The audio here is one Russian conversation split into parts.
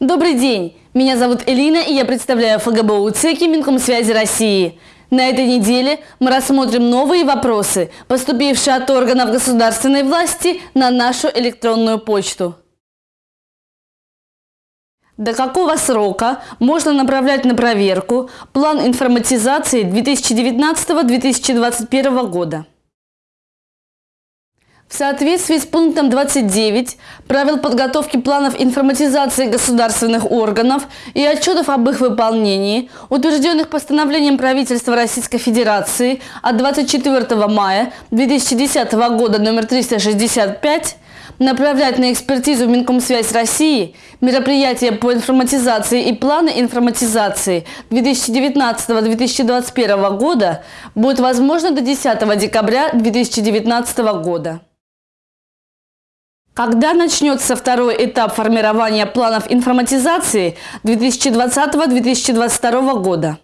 Добрый день! Меня зовут Элина и я представляю ФГБУ ЦЕКИ Минкомсвязи России. На этой неделе мы рассмотрим новые вопросы, поступившие от органов государственной власти на нашу электронную почту. До какого срока можно направлять на проверку план информатизации 2019-2021 года? В соответствии с пунктом 29 правил подготовки планов информатизации государственных органов и отчетов об их выполнении, утвержденных постановлением правительства Российской Федерации от 24 мая 2010 года номер 365, направлять на экспертизу Минкомсвязь России мероприятия по информатизации и планы информатизации 2019-2021 года будет возможно до 10 декабря 2019 года. Когда начнется второй этап формирования планов информатизации 2020-2022 года?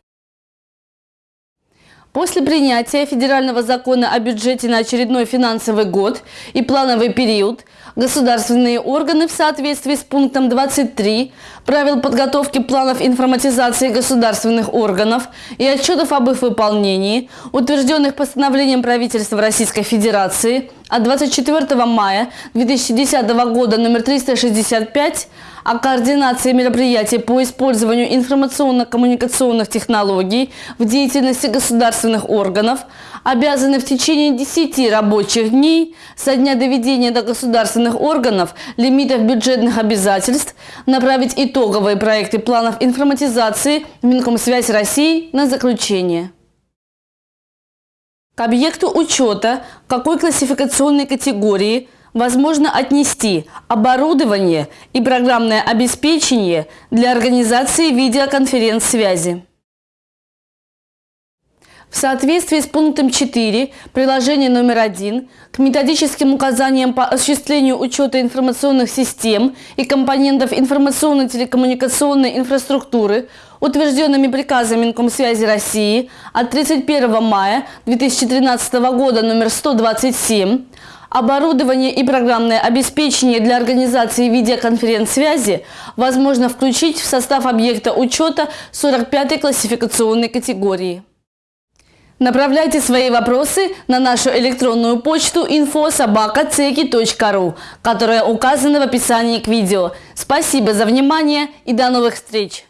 После принятия федерального закона о бюджете на очередной финансовый год и плановый период государственные органы в соответствии с пунктом 23 правил подготовки планов информатизации государственных органов и отчетов об их выполнении, утвержденных постановлением правительства Российской Федерации от 24 мая 2010 года номер 365 о координации мероприятий по использованию информационно-коммуникационных технологий в деятельности государственных органов обязаны в течение 10 рабочих дней со дня доведения до государственных органов лимитов бюджетных обязательств направить итоговые проекты планов информатизации в Минкомсвязь России на заключение. К объекту учета какой классификационной категории возможно отнести оборудование и программное обеспечение для организации видеоконференц-связи. В соответствии с пунктом 4 приложения номер 1 к методическим указаниям по осуществлению учета информационных систем и компонентов информационно-телекоммуникационной инфраструктуры, утвержденными приказом Минкомсвязи России от 31 мая 2013 года номер 127, Оборудование и программное обеспечение для организации видеоконференц-связи возможно включить в состав объекта учета 45-й классификационной категории. Направляйте свои вопросы на нашу электронную почту info.sobaka.ceki.ru, которая указана в описании к видео. Спасибо за внимание и до новых встреч!